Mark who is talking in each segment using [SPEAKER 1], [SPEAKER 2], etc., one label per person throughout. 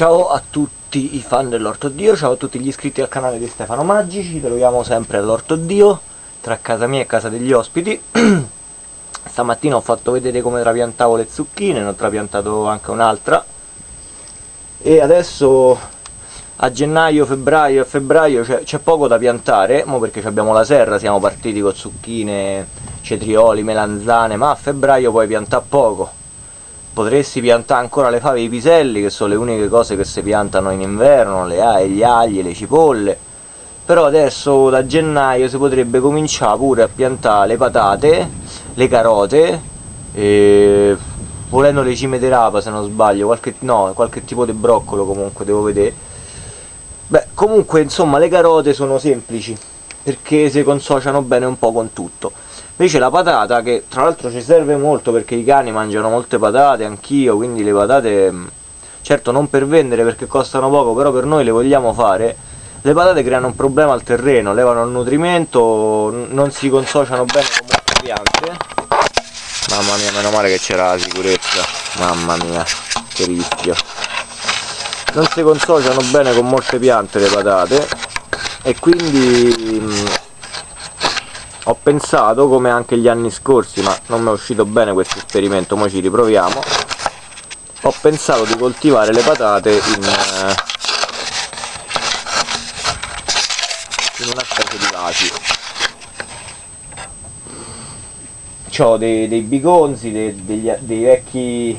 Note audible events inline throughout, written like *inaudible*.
[SPEAKER 1] Ciao a tutti i fan dell'Orto Dio, ciao a tutti gli iscritti al canale di Stefano Maggi, ci troviamo sempre all'Orto Dio, tra casa mia e casa degli ospiti. *clears throat* Stamattina ho fatto vedere come trapiantavo le zucchine, ne ho trapiantato anche un'altra. E adesso a gennaio, febbraio e febbraio c'è poco da piantare, mo perché abbiamo la serra, siamo partiti con zucchine, cetrioli, melanzane, ma a febbraio puoi piantare poco potresti piantare ancora le fave e i piselli che sono le uniche cose che si piantano in inverno le ai, gli agli, le cipolle. Però adesso da gennaio si potrebbe cominciare pure a piantare le patate le carote e volendo le cime di rapa se non sbaglio qualche, no, qualche tipo di broccolo comunque devo vedere. Beh comunque insomma le carote sono semplici perché si consociano bene un po' con tutto invece la patata che tra l'altro ci serve molto perché i cani mangiano molte patate anch'io quindi le patate mm, certo non per vendere perché costano poco però per noi le vogliamo fare. Le patate creano un problema al terreno levano il nutrimento non si consociano bene con molte piante. Mamma mia meno male che c'era la sicurezza. Mamma mia che rischio. Non si consociano bene con molte piante le patate e quindi mm, ho pensato come anche gli anni scorsi ma non mi è uscito bene questo esperimento ora ci riproviamo. Ho pensato di coltivare le patate in, eh, in una specie di vasi. Ho dei, dei bigonzi dei, degli, dei vecchi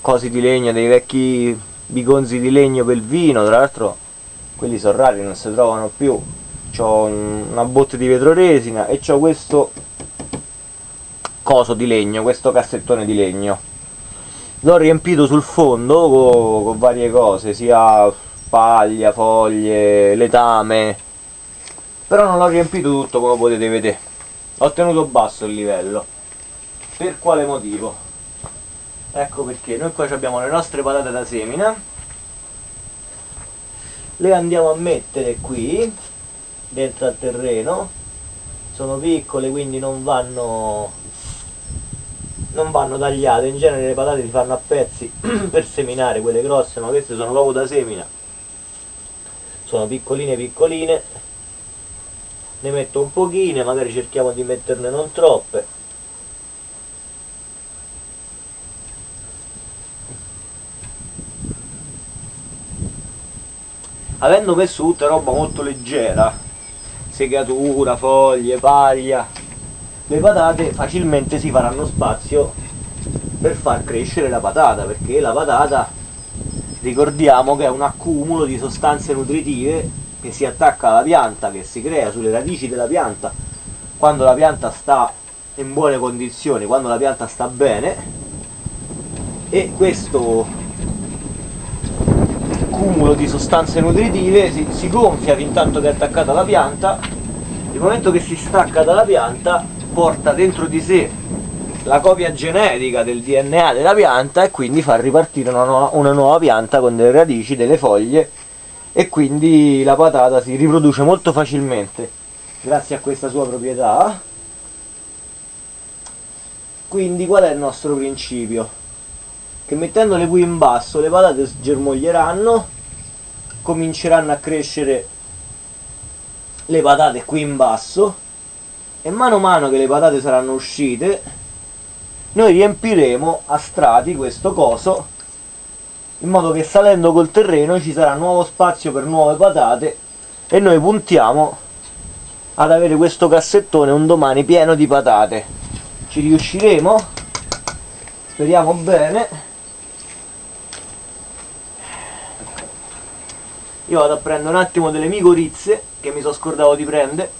[SPEAKER 1] cosi di legno dei vecchi bigonzi di legno per vino tra l'altro quelli sono rari non si trovano più ho una botte di vetroresina e ho questo coso di legno, questo cassettone di legno. L'ho riempito sul fondo con, con varie cose, sia paglia, foglie, letame però non l'ho riempito tutto come potete vedere. Ho tenuto basso il livello. Per quale motivo? ecco perché. Noi qua abbiamo le nostre patate da semina. Le andiamo a mettere qui dentro al terreno. Sono piccole quindi non vanno non vanno tagliate. In genere le patate si fanno a pezzi *clears throat* per seminare quelle grosse ma queste sono proprio da semina. Sono piccoline piccoline. Ne metto un pochine magari cerchiamo di metterne non troppe. Avendo messo tutta roba molto leggera segatura, foglie, paglia. Le patate facilmente si faranno spazio per far crescere la patata perché la patata ricordiamo che è un accumulo di sostanze nutritive che si attacca alla pianta, che si crea sulle radici della pianta. Quando la pianta sta in buone condizioni, quando la pianta sta bene e questo accumulo di sostanze nutritive si, si gonfia fin tanto che è attaccata alla pianta il momento che si stacca dalla pianta porta dentro di sé la copia genetica del DNA della pianta e quindi fa ripartire una nuova, una nuova pianta con delle radici, delle foglie e quindi la patata si riproduce molto facilmente grazie a questa sua proprietà quindi qual è il nostro principio? che mettendole qui in basso le patate germoglieranno cominceranno a crescere le patate qui in basso e mano a mano che le patate saranno uscite noi riempiremo a strati questo coso in modo che salendo col terreno ci sarà nuovo spazio per nuove patate e noi puntiamo ad avere questo cassettone un domani pieno di patate. Ci riusciremo? Speriamo bene io vado a prendere un attimo delle micorizze che mi sono scordato di prendere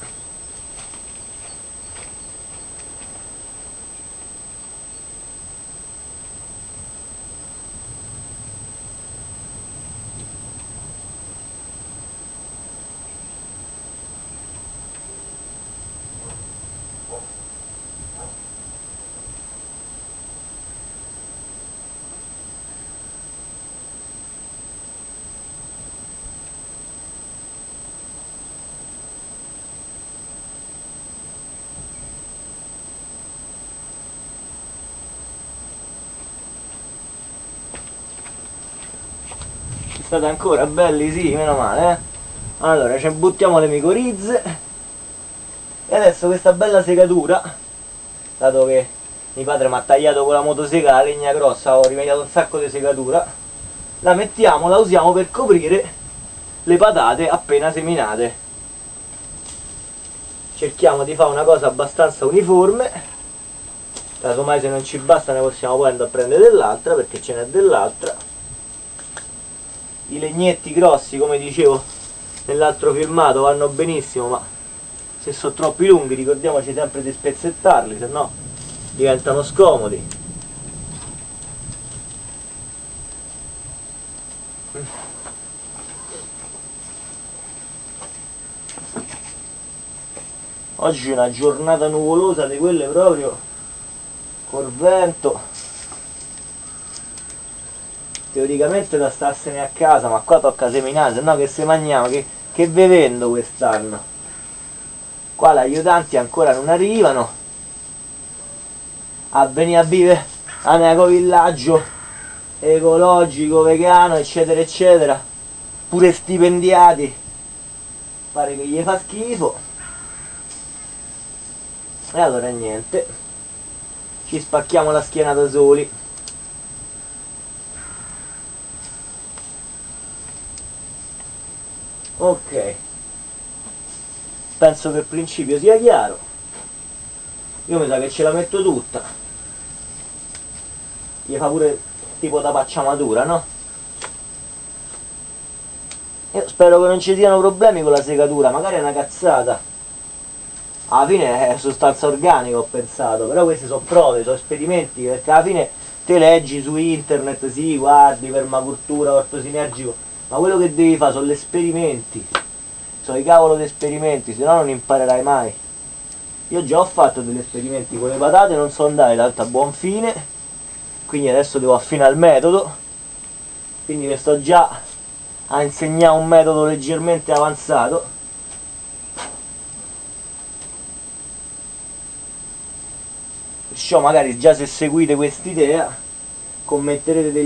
[SPEAKER 1] state ancora belli sì meno male eh. Allora ci buttiamo le micorizze e adesso questa bella segatura dato che mio padre mi ha tagliato con la motosega la legna grossa ho rimediato un sacco di segatura la mettiamo la usiamo per coprire le patate appena seminate. Cerchiamo di fare una cosa abbastanza uniforme. Casomai se non ci basta ne possiamo poi andare a prendere dell'altra perché ce n'è dell'altra i legnetti grossi come dicevo nell'altro filmato vanno benissimo ma se sono troppi lunghi ricordiamoci sempre di spezzettarli se no diventano scomodi. Oggi è una giornata nuvolosa di quelle proprio col vento teoricamente da starsene a casa ma qua tocca seminare se no che se mangiamo che, che ve vendo quest'anno? Qua gli aiutanti ancora non arrivano. A venire a vivere a un ecovillaggio ecologico, vegano eccetera eccetera. Pure stipendiati. Pare che gli fa schifo. E allora niente. Ci spacchiamo la schiena da soli ok. Penso che il principio sia chiaro. Io mi sa che ce la metto tutta. Gli fa pure tipo da pacciamatura no? io spero che non ci siano problemi con la segatura magari è una cazzata. Alla fine è sostanza organica ho pensato, però queste sono prove, sono esperimenti, perché alla fine te leggi su internet, sì, guardi, permacultura, orto sinergico, ma quello che devi fare sono gli esperimenti, sono i cavolo di esperimenti, se no non imparerai mai. Io già ho fatto degli esperimenti con le patate, non so andare tanto a buon fine, quindi adesso devo affinare il metodo, quindi vi sto già a insegnare un metodo leggermente avanzato, perciò magari già se seguite quest'idea commetterete degli